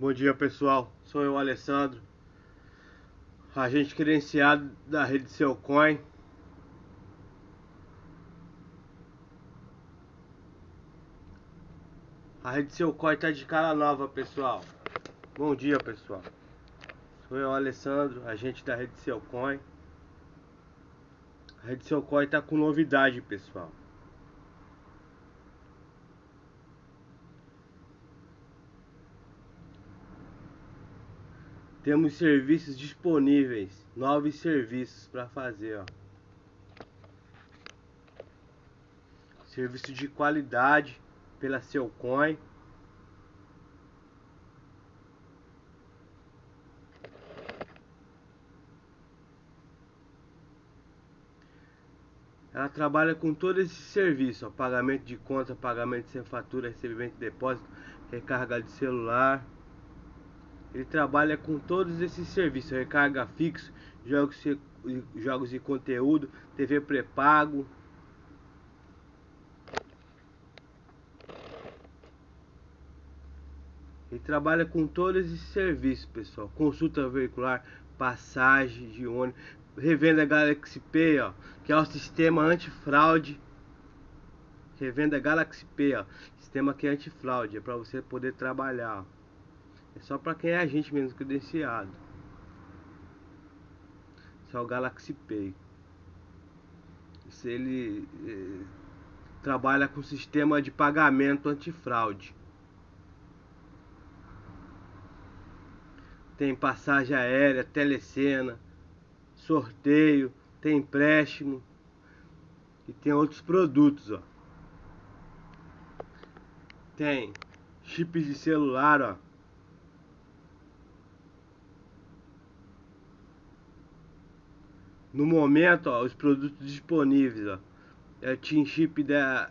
Bom dia pessoal, sou eu Alessandro, agente credenciado da rede Coin. A rede Coin está de cara nova pessoal. Bom dia pessoal, sou eu Alessandro, agente da rede Coin. A rede Coin está com novidade pessoal. Temos serviços disponíveis, novos serviços para fazer, ó. Serviço de qualidade pela seu coin. Ela trabalha com todo esse serviço, ó, pagamento de conta, pagamento sem fatura, recebimento de depósito, recarga de celular. Ele trabalha com todos esses serviços, recarga fixo, jogos, jogos de conteúdo, TV pré-pago. Ele trabalha com todos esses serviços, pessoal. Consulta veicular, passagem de ônibus, revenda Galaxy Pay, ó, que é o sistema antifraude. Revenda Galaxy Pay, ó, sistema que é antifraude, é para você poder trabalhar. Ó. É só para quem é agente mesmo credenciado. Só o Galaxy Pay. Se ele eh, trabalha com sistema de pagamento antifraude. Tem passagem aérea, telecena, sorteio, tem empréstimo e tem outros produtos, ó. Tem chips de celular, ó. No momento, ó, os produtos disponíveis, ó, é Team Chip da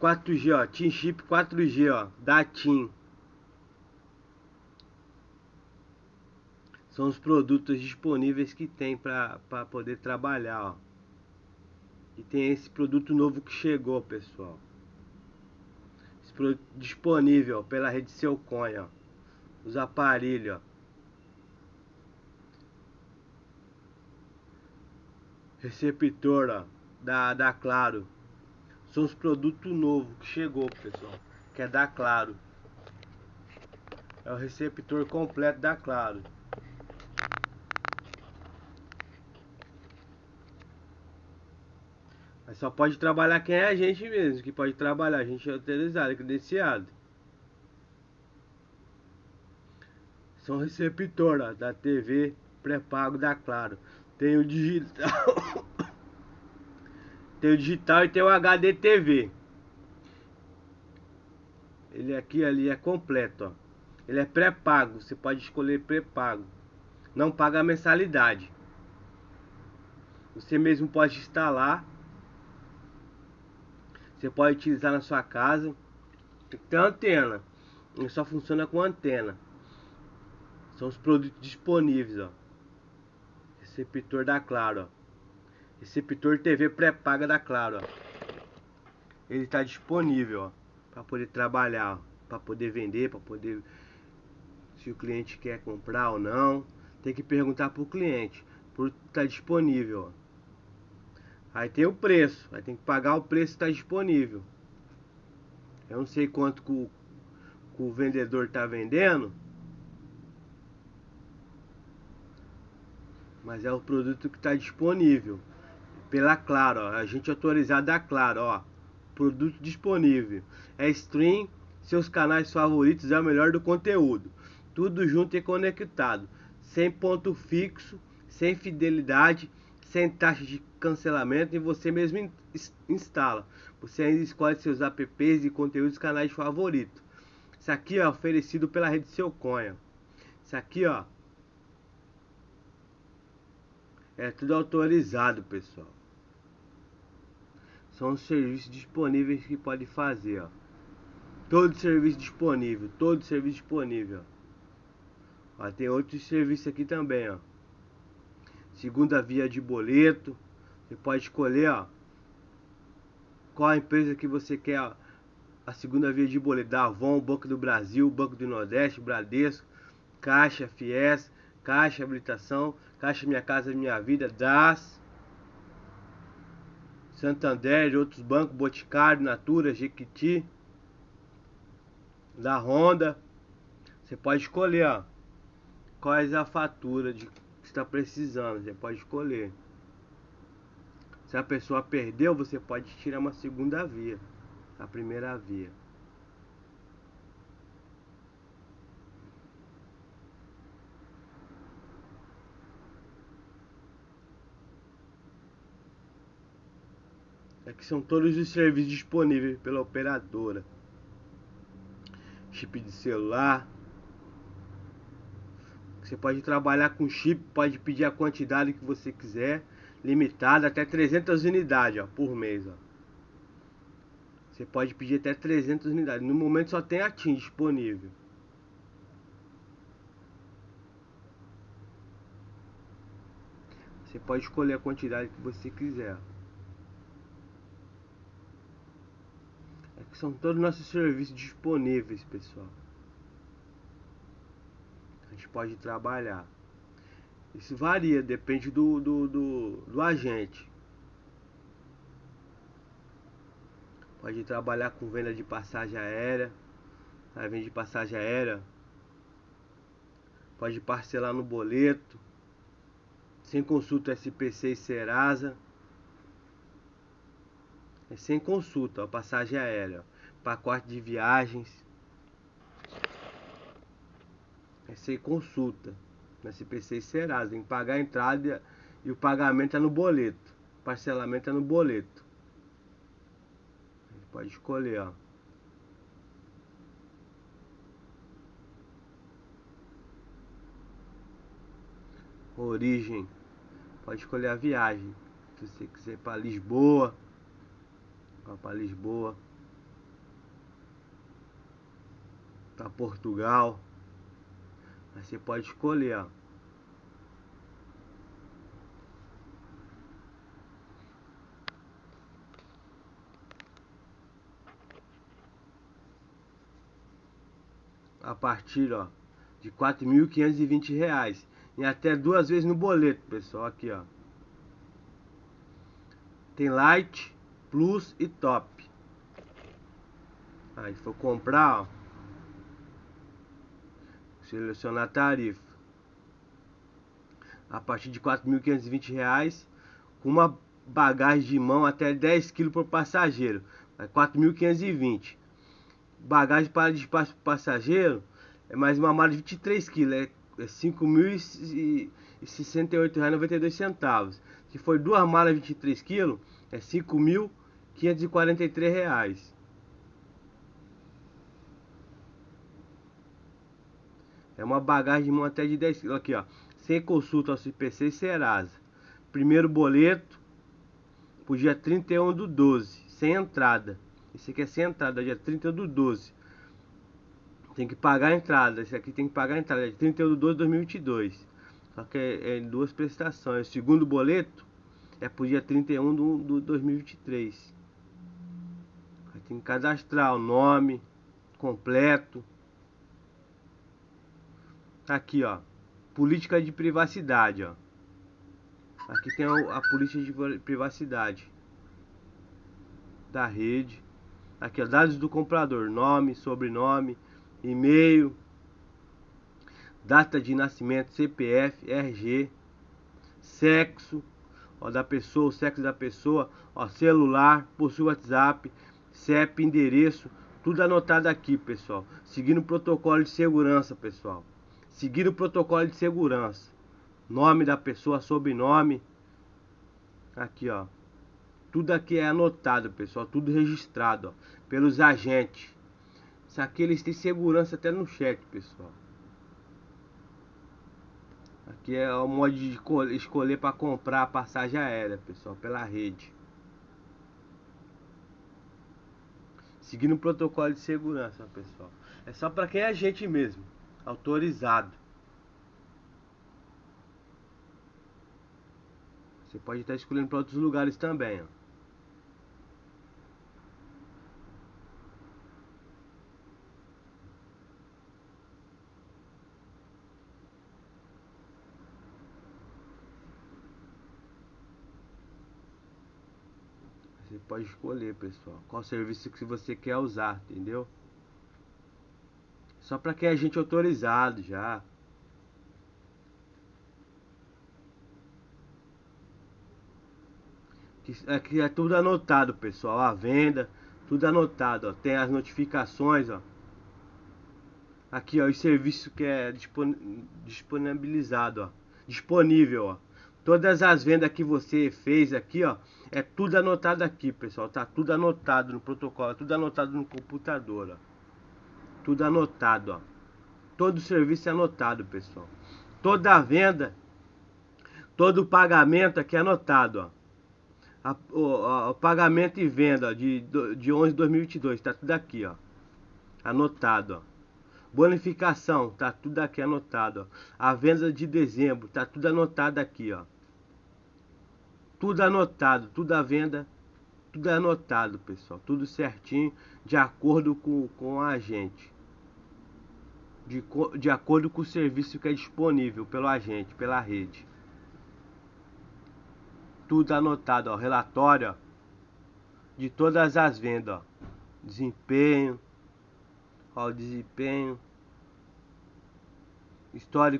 4G, ó, Team Chip 4G, ó, da TIM. São os produtos disponíveis que tem para poder trabalhar, ó. E tem esse produto novo que chegou, pessoal. Esse produto disponível pela rede Seu Coin, ó. Os aparelhos, ó. Receptora da, da Claro. São os produtos novos que chegou, pessoal. Que é da Claro. É o receptor completo da Claro. Mas só pode trabalhar quem é a gente mesmo, que pode trabalhar, a gente é autorizado, é credenciado. São receptora da TV pré-pago da Claro. Tem o digital. tem o digital e tem o HD TV. Ele aqui ali é completo, ó. Ele é pré-pago, você pode escolher pré-pago. Não paga mensalidade. Você mesmo pode instalar. Você pode utilizar na sua casa. Tem antena. Ele só funciona com antena. São os produtos disponíveis, ó. Receptor da Claro, ó. Receptor TV pré-paga da Claro, ó. Ele está disponível, para poder trabalhar, para poder vender, para poder se o cliente quer comprar ou não. Tem que perguntar pro cliente, por tá disponível, ó. Aí tem o preço, aí tem que pagar o preço que está disponível. Eu não sei quanto que o, que o vendedor está vendendo. Mas é o produto que está disponível. Pela Claro, ó. Agente autorizado da Claro, ó. Produto disponível. É stream, seus canais favoritos é o melhor do conteúdo. Tudo junto e conectado. Sem ponto fixo, sem fidelidade, sem taxa de cancelamento e você mesmo instala. Você ainda escolhe seus apps e conteúdos canais favoritos. Isso aqui é oferecido pela rede Seu Coin. Isso aqui, ó, é tudo autorizado, pessoal. São os serviços disponíveis que pode fazer, ó. Todo serviço disponível, todo serviço disponível. Ó, tem outros serviços aqui também, ó. Segunda via de boleto. Você pode escolher, ó, qual a empresa que você quer a segunda via de boleto da Avon, Banco do Brasil, Banco do Nordeste, Bradesco, Caixa, Fies, Caixa Habilitação, Caixa Minha Casa Minha Vida, DAS, Santander, outros bancos, Boticário, Natura, Jequiti, da Honda. Você pode escolher, ó, qual é a fatura de que está precisando, você pode escolher. Se a pessoa perdeu, você pode tirar uma segunda via, a primeira via. Aqui são todos os serviços disponíveis pela operadora. Chip de celular. Você pode trabalhar com chip, pode pedir a quantidade que você quiser, limitada até 300 unidades ó, por mês. Ó. Você pode pedir até 300 unidades. No momento só tem a TIM disponível. Você pode escolher a quantidade que você quiser. São todos os nossos serviços disponíveis, pessoal. A gente pode trabalhar. Isso varia, depende do, do, do, do agente. Pode trabalhar com venda de passagem aérea. Tá? Vende passagem aérea. Pode parcelar no boleto. Sem consulta SPC e Serasa. É sem consulta, ó, passagem aérea, ó, pacote de viagens. É sem consulta. Na CPC e Serasa, tem que pagar a entrada e o pagamento é no boleto. Parcelamento é no boleto. Pode escolher, ó. Origem. Pode escolher a viagem. Se você quiser para Lisboa para Lisboa, para Portugal. Aí você pode escolher, ó. A partir, ó, de R$ reais e até duas vezes no boleto, pessoal, aqui, ó. Tem light, Plus e Top. Aí for comprar, ó, selecionar tarifa. A partir de R$ 4.520 com uma bagagem de mão até 10 kg por passageiro. R$ 4.520. Bagagem para despacho para passageiro é mais uma mala de 23 kg, é, é 5.068,92 reais, que foi duas malas de 23 kg, é 5.000 543 reais. É uma bagagem de mão até de 10. Aqui, ó. Sem consulta ao CPC e Serasa. Primeiro boleto pro dia 31 do 12. Sem entrada. Esse aqui é sem entrada, dia 31 do 12. Tem que pagar a entrada. Esse aqui tem que pagar a entrada. Dia 31 do 12 2022. Só que é, é duas prestações. O segundo boleto é pro dia 31 do, do 2023. Aí tem que cadastrar o nome completo. Aqui, ó. Política de privacidade, ó. Aqui tem a, a política de privacidade da rede. Aqui, ó, dados do comprador, nome, sobrenome, e-mail, data de nascimento, CPF, RG, sexo, ó, da pessoa, o sexo da pessoa, ó, celular, possui WhatsApp, CEP, endereço, tudo anotado aqui, pessoal. Seguindo o protocolo de segurança, pessoal. Seguindo o protocolo de segurança. Nome da pessoa, sobrenome. Aqui, ó. Tudo aqui é anotado, pessoal. Tudo registrado, ó, pelos agentes. Isso aqui eles têm segurança até no chat, pessoal. Aqui é o modo de escolher para comprar a passagem aérea, pessoal, pela rede. Seguindo o protocolo de segurança, pessoal. É só para quem é agente mesmo, autorizado. Você pode estar escolhendo para outros lugares também, ó. Você pode escolher, pessoal, qual serviço que você quer usar, entendeu? Só para que a gente autorizado já. Aqui é tudo anotado, pessoal. A venda, tudo anotado, ó. Tem as notificações, ó. Aqui, ó, o serviço que é disponibilizado, ó. Disponível, ó. Todas as vendas que você fez aqui, ó, é tudo anotado aqui, pessoal. Tá tudo anotado no protocolo, tudo anotado no computador, ó. Tudo anotado, ó. Todo serviço é anotado, pessoal. Toda venda, todo pagamento aqui é anotado, ó. A, o, o, pagamento e venda ó, de, de 11 de 2022, tá tudo aqui, ó. Anotado, ó. Bonificação, tá tudo aqui anotado, ó. A venda de dezembro, tá tudo anotado aqui, ó. Tudo anotado, tudo a venda, tudo anotado, pessoal. Tudo certinho, de acordo com, com a agente. De, de acordo com o serviço que é disponível pelo agente, pela rede. Tudo anotado, ó. Relatório, ó, de todas as vendas, ó. Desempenho, ó, desempenho histórico